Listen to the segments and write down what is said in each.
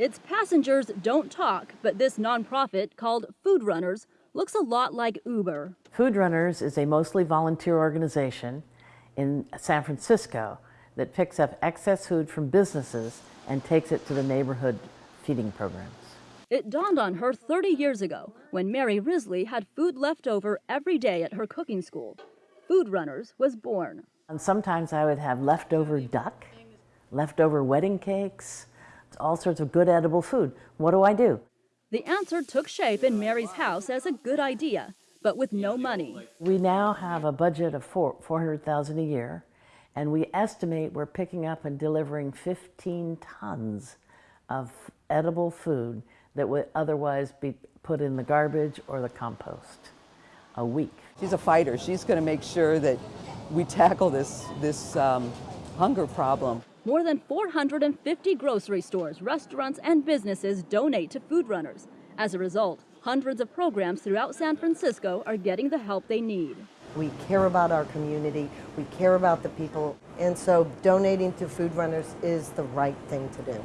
Its passengers don't talk, but this nonprofit called Food Runners looks a lot like Uber. Food Runners is a mostly volunteer organization in San Francisco that picks up excess food from businesses and takes it to the neighborhood feeding programs. It dawned on her 30 years ago when Mary Risley had food left over every day at her cooking school. Food Runners was born. And sometimes I would have leftover duck, leftover wedding cakes, all sorts of good edible food. What do I do? The answer took shape in Mary's house as a good idea, but with no money. We now have a budget of four, 400,000 a year, and we estimate we're picking up and delivering 15 tons of edible food that would otherwise be put in the garbage or the compost a week. She's a fighter. She's going to make sure that we tackle this, this um, hunger problem. More than 450 grocery stores, restaurants, and businesses donate to food runners. As a result, hundreds of programs throughout San Francisco are getting the help they need. We care about our community, we care about the people, and so donating to Food Runners is the right thing to do.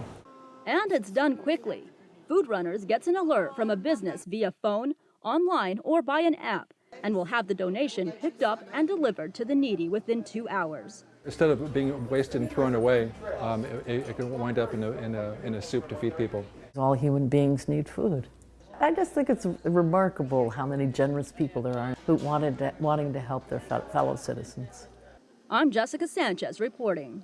And it's done quickly. Food Runners gets an alert from a business via phone, online, or by an app, and will have the donation picked up and delivered to the needy within two hours. Instead of being wasted and thrown away, um, it, it, can wind up in a, in, a, in a soup to feed people. All human beings need food. I just think it's remarkable how many generous people there are who wanted to, wanting to help their fellow citizens. I'm Jessica Sanchez reporting.